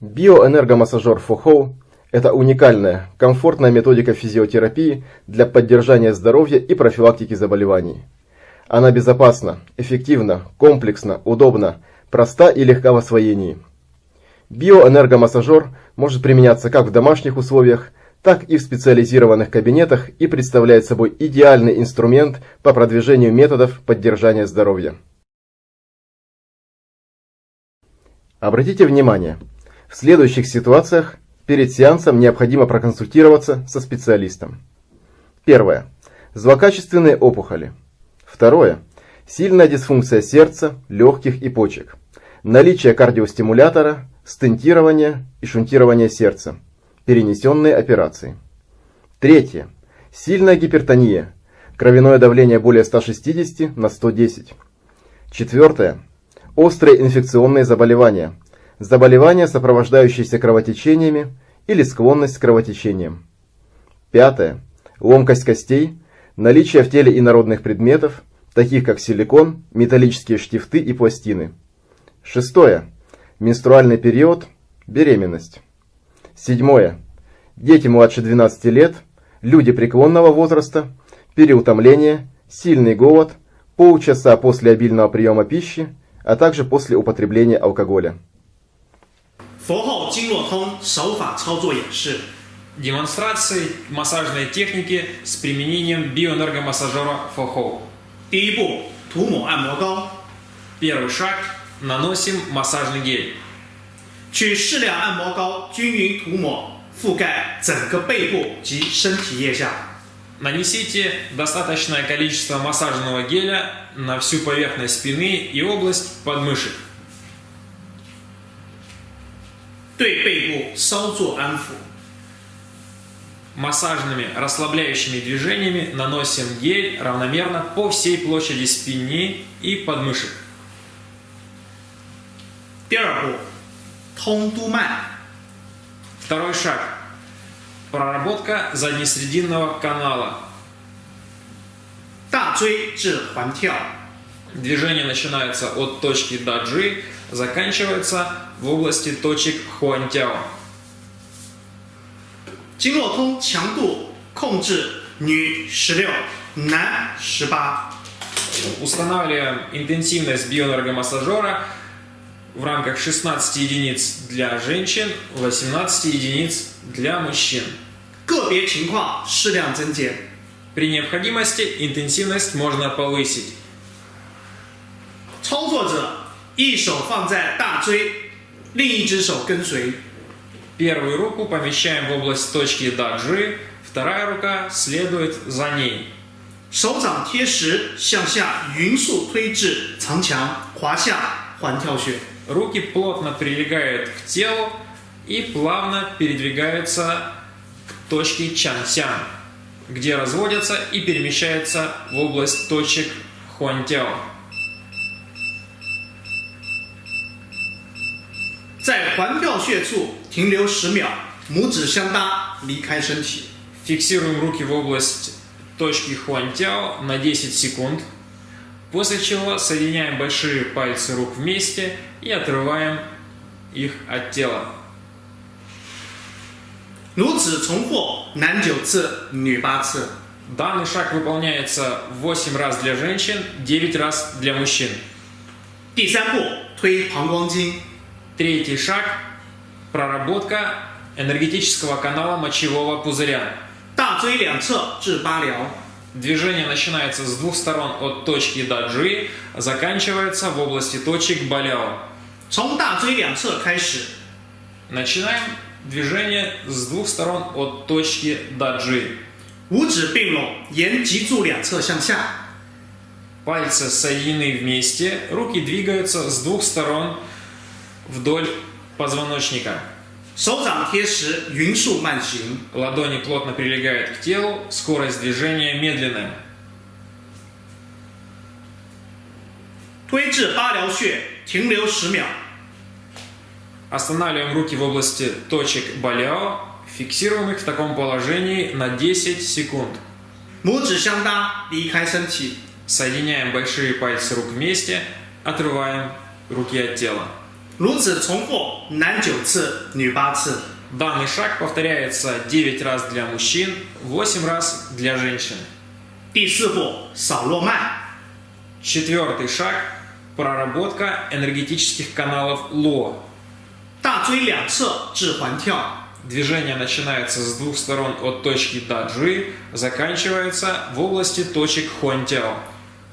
Биоэнергомассажер ФОХОУ – это уникальная, комфортная методика физиотерапии для поддержания здоровья и профилактики заболеваний. Она безопасна, эффективна, комплексна, удобна, проста и легка в освоении. Биоэнергомассажер может применяться как в домашних условиях, так и в специализированных кабинетах и представляет собой идеальный инструмент по продвижению методов поддержания здоровья. Обратите внимание, в следующих ситуациях перед сеансом необходимо проконсультироваться со специалистом. Первое. Злокачественные опухоли. Второе. Сильная дисфункция сердца, легких и почек. Наличие кардиостимулятора, стентирование и шунтирование сердца. Перенесенные операции. Третье. Сильная гипертония. Кровяное давление более 160 на 110. Четвертое. Острые инфекционные заболевания – заболевания, сопровождающиеся кровотечениями или склонность к кровотечениям. Пятое. Ломкость костей, наличие в теле инородных предметов, таких как силикон, металлические штифты и пластины. Шестое. Менструальный период, беременность. Седьмое. Дети младше 12 лет, люди преклонного возраста, переутомление, сильный голод, полчаса после обильного приема пищи, а также после употребления алкоголя. Демонстрации массажной техники с применением биоэнергомассажера Фохоу. 第一步涂抹按摩膏 Первый шаг – наносим массажный гель. 取适量按摩膏均匀涂抹，覆盖整个背部及身体腋下。 Нанесите достаточное количество массажного геля на всю поверхность спины и область подмышек. 对背部稍作安抚， Массажными расслабляющими движениями наносим гель равномерно по всей площади спины и подмышек. 第二步， Холмтума. Второй шаг. Проработка заднесрединного канала. Движение начинается от точки даджи, заканчивается в области точек хуантяо. Устанавливаем интенсивность биоэнергомассажера в рамках 16 единиц для женщин, 18 единиц для мужчин. 个别情况适量增减。 При необходимости интенсивность можно повысить. 操作者一手放在大椎，另一只手跟随， Первую руку помещаем в область точки даджи, вторая рука следует за ней. 手掌贴实向下匀速推至长墙，滑下环跳穴。 Руки плотно прилегают к телу и плавно передвигаются к точке Чансян, где разводятся и перемещаются в область точек Хуантяо. Фиксируем руки в область точки Хуантяо на 10 секунд. после чего соединяем большие пальцы рук вместе и отрываем их от тела. 如此重复，男九次，女八次。 Данный шаг выполняется 8 раз для женщин, 9 раз для мужчин. 第三步，推膀胱经， Третий шаг – проработка энергетического канала мочевого пузыря. 大椎两侧至八髎， Движение начинается с двух сторон от точки Даджи, заканчивается в области точек Баляо. Начинаем движение с двух сторон от точки Даджи. Пальцы соединены вместе, руки двигаются с двух сторон вдоль позвоночника. 手掌贴实，匀速慢行。 Ладони плотно прилегают к телу, скорость движения медленная. 推至八髎穴，停留十秒。 Останавливаем руки в области точек баляо, фиксируем их в таком положении на 10 секунд. 拇指相搭，离开身体。 Соединяем большие пальцы рук вместе, отрываем руки от тела. 如此重复，男九次，女八次。 Данный шаг повторяется 9 раз для мужчин, 8 раз для женщин. 第四步，扫落脉。 Четвертый шаг – проработка энергетических каналов ЛО. 大椎两侧至环跳， Движение начинается с двух сторон от точки Даджи, заканчивается в области точек Хуантяо.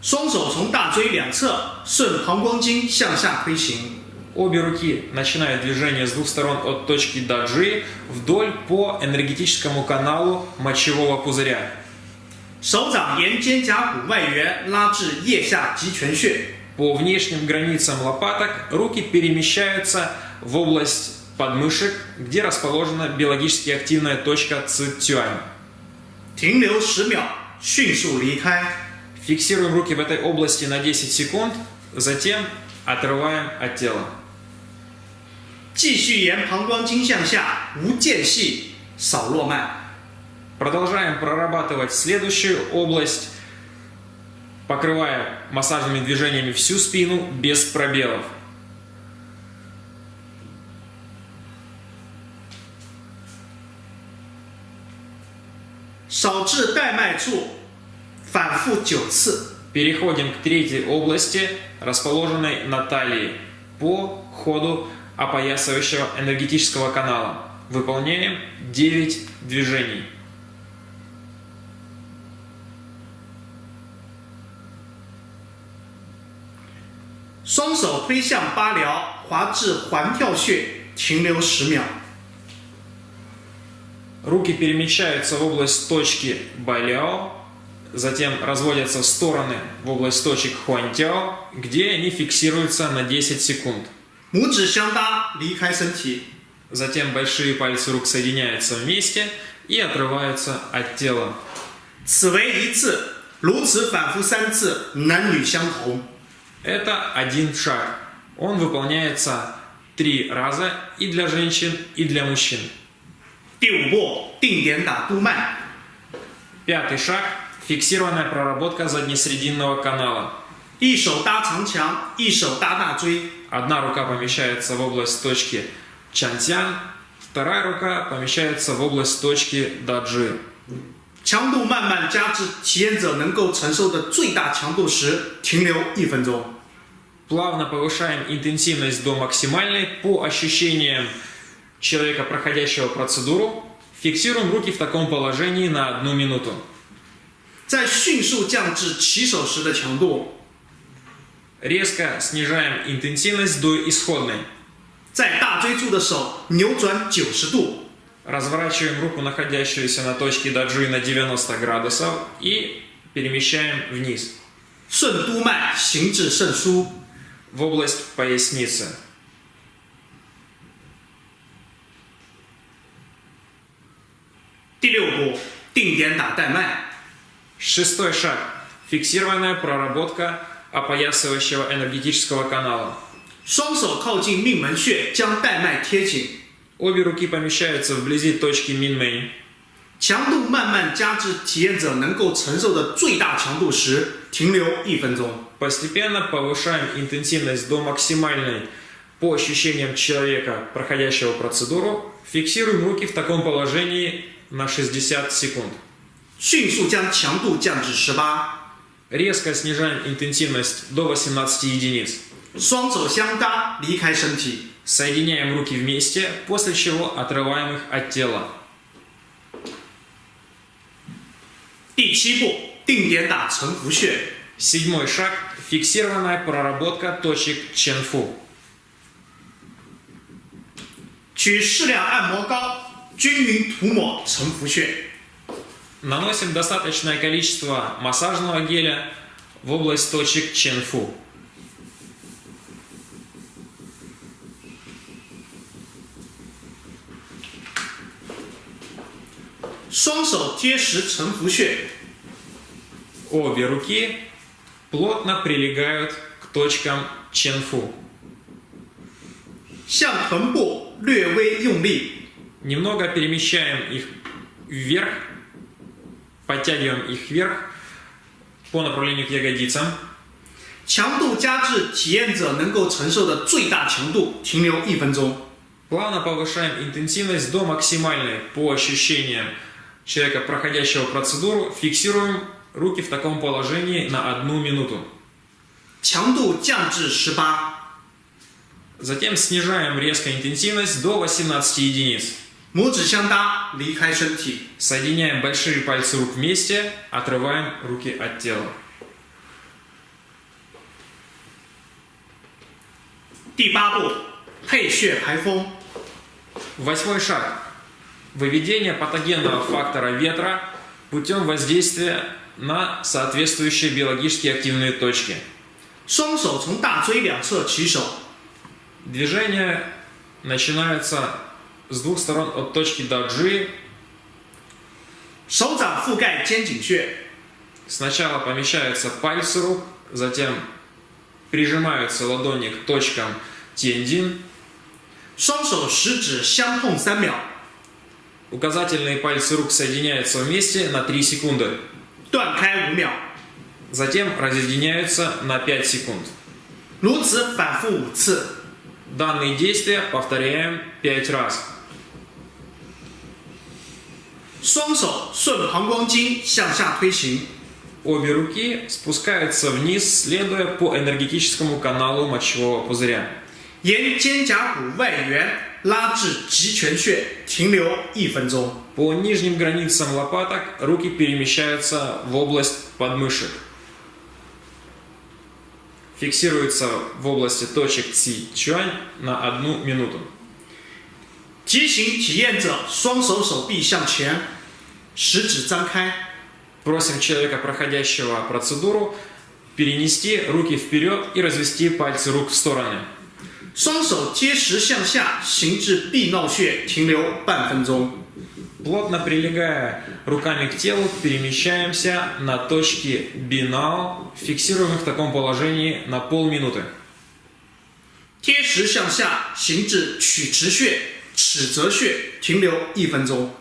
双手从大椎两侧顺膀胱经向下推行， Обе руки начинают движение с двух сторон от точки Даджи вдоль по энергетическому каналу мочевого пузыря. 手掌沿肩胛骨外缘拉至腋下极泉穴， По внешним границам лопаток руки перемещаются в область подмышек, где расположена биологически активная точка Цицюань. 停留十秒，迅速离开。 Фиксируем руки в этой области на 10 секунд, затем отрываем от тела. 继续沿膀胱经向下，无间隙扫落脉。 Продолжаем прорабатывать следующую область, покрывая массажными движениями всю спину без пробелов. 扫至带脉处，反复九次。 Переходим к третьей области, расположенной на талии по ходу опоясывающего энергетического канала. Выполняем 9 движений. Руки перемещаются в область точки Баляо затем разводятся стороны в область точек хуантяо, где они фиксируются на 10 секунд. Затем большие пальцы рук соединяются вместе и отрываются от тела. Это один шаг. Он выполняется три раза и для женщин, и для мужчин. Пятый шаг фиксированная проработка заднесрединного канала. 一手搭长墙，一手搭大椎， Одна рука помещается в область точки Чантян, вторая рука помещается в область точки Даджи. 强度慢慢加至体验者能够承受的最大强度时，停留一分钟。 Плавно повышаем интенсивность до максимальной по ощущениям человека, проходящего процедуру. Фиксируем руки в таком положении на одну минуту. 再迅速降至起手时的强度， Резко снижаем интенсивность до исходной. 在大椎处的手扭转九十度， Разворачиваем руку, находящуюся на точке даджи на 90 градусов и перемещаем вниз, 顺督脉行至肾腧。 в область поясницы. 第六步，定点打带脉。 Шестой шаг. Фиксированная проработка опоясывающего энергетического канала. 双手靠近命门穴，将带脉贴紧， Обе руки помещаются вблизи точки Минмэй. 强度慢慢加至体验者能够承受的最大强度时，停留一分钟。 Постепенно повышаем интенсивность до максимальной по ощущениям человека, проходящего процедуру. Фиксируем руки в таком положении на 60 секунд. 迅速将强度降至十八， Резко снижаем интенсивность до 18 единиц. 双手相搭，离开身体。 Соединяем руки вместе, после чего отрываем их от тела. 第七步，定点打承浮穴。 Седьмой шаг – фиксированная проработка точек Ченфу. 取适量按摩膏，均匀涂抹承浮穴。 Наносим достаточное количество массажного геля в область точек Ченфу. 双手贴实承浮穴， Обе руки плотно прилегают к точкам Ченфу. 向臀部略微用力， Немного перемещаем их вверх, подтягиваем их вверх, по направлению к ягодицам. 强度加至体验者能够承受的最大强度，停留一分钟。 Плавно повышаем интенсивность до максимальной по ощущениям человека, проходящего процедуру. Фиксируем руки в таком положении на одну минуту. 强度降至十八， Затем снижаем резко интенсивность до 18 единиц. Соединяем большие пальцы рук вместе, отрываем руки от тела. Восьмой шаг. Выведение патогенного фактора ветра путем воздействия на соответствующие биологически активные точки. Движение начинается с двух сторон от точки даджи. 手掌覆盖肩颈穴， Сначала помещаются пальцы рук, затем прижимаются ладони к точкам тендин. 双手食指相碰三秒， Указательные пальцы рук соединяются вместе на 3 секунды. 断开五秒， Затем разъединяются на 5 секунд. 如此反复五次。 Данные действия повторяем 5 раз. 双手顺膀胱经向下推行， Обе руки спускаются вниз, следуя по энергетическому каналу мочевого пузыря. 沿肩胛骨外缘拉至极泉穴，停留一分钟。 По нижним границам лопаток руки перемещаются в область подмышек. Фиксируется в области точек Ци Чуань на одну минуту. 提醒体验者双手手臂向前，食指张开， Просим человека, проходящего процедуру, перенести руки вперед и развести пальцы рук в стороны. 双手贴实向下，行至臂闹穴，停留半分钟。 Плотно прилегая руками к телу, перемещаемся на точки бинал, фиксируем их в таком положении на полминуты. 贴实向下，行至曲池穴、 尺泽穴，停留一分钟。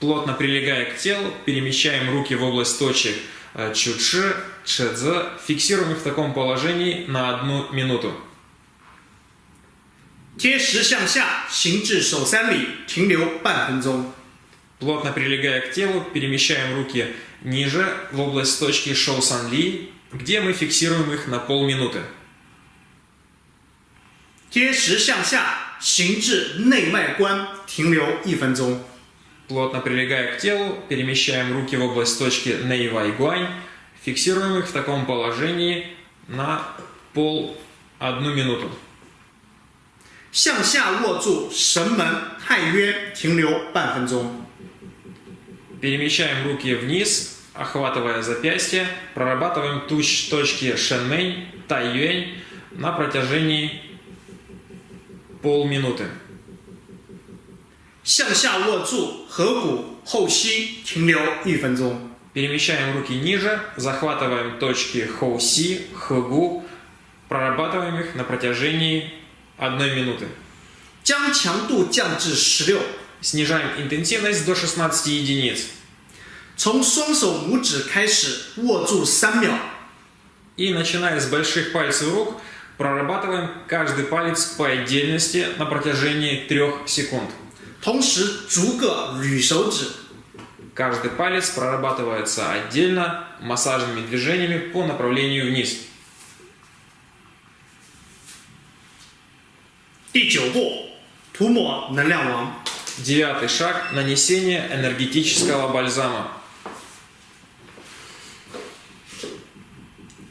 Плотно прилегая к телу, перемещаем руки в область точек э, чучи, чэдзе, фиксируем их в таком положении на одну минуту. 贴实向下，行至手三里，停留半分钟。 Плотно прилегая к телу, перемещаем руки ниже, в область точки Шоу Сан Ли, где мы фиксируем их на полминуты. 贴实向下， 行至内脉关，停留一分钟。 Плотно прилегая к телу, перемещаем руки в область точки Нейвай Гуань, фиксируем их в таком положении на пол одну минуту. 向下握住神门、太渊，停留半分钟。 Перемещаем руки вниз, охватывая запястье, прорабатываем туч точки Шэнмэнь, Тайюэнь на протяжении полминуты. 向下握住合谷、后溪，停留一分钟。 Перемещаем руки ниже, захватываем точки Хоуси, Хэгу, прорабатываем их на протяжении одной минуты. 将强度降至十六， Снижаем интенсивность до 16 единиц. 从双手拇指开始握住三秒， И начиная с больших пальцев рук, прорабатываем каждый палец по отдельности на протяжении 3 секунд. 同时逐个捋手指， Каждый палец прорабатывается отдельно массажными движениями по направлению вниз. 第九步，涂抹能量王。 Девятый шаг – нанесение энергетического бальзама.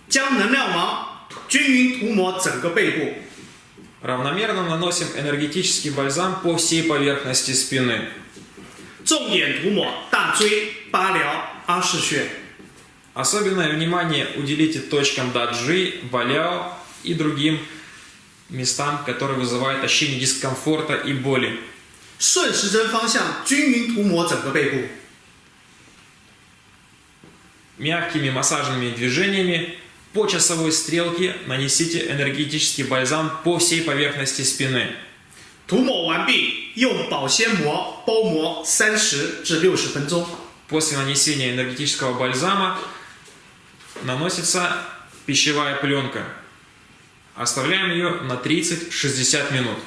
将能量王 均匀涂抹整个背部， Равномерно наносим энергетический бальзам по всей поверхности спины. 重点涂抹大椎、八髎、阿是穴。 Особенное внимание уделите точкам даджи, валяо и другим местам, которые вызывают ощущение дискомфорта и боли. 顺时针方向均匀涂抹整个背部， Мягкими массажными движениями по часовой стрелке нанесите энергетический бальзам по всей поверхности спины. 涂抹完毕，用保鲜膜包膜三十至六十分钟。 После нанесения энергетического бальзама наносится пищевая пленка. Оставляем ее на 30-60 минут.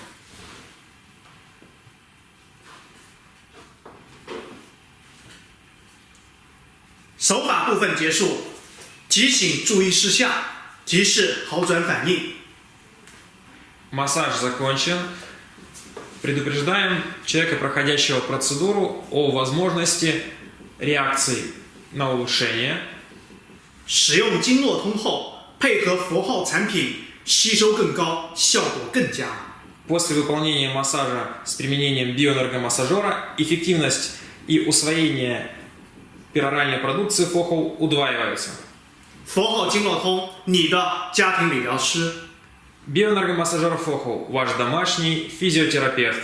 手法部分结束， 提醒注意事项，提示好转反应。 Массаж закончен. Предупреждаем человека, проходящего процедуру, о возможности реакции на улучшение. 使用经络通后，配合佛号产品，吸收更高，效果更佳。 После выполнения массажа с применением биоэнергомассажера эффективность и усвоение пероральной продукции ФОХОУ удваиваются. 佛号经络通，你的家庭理疗师。Bioenergomassager Foho, ваш домашний физиотерапевт.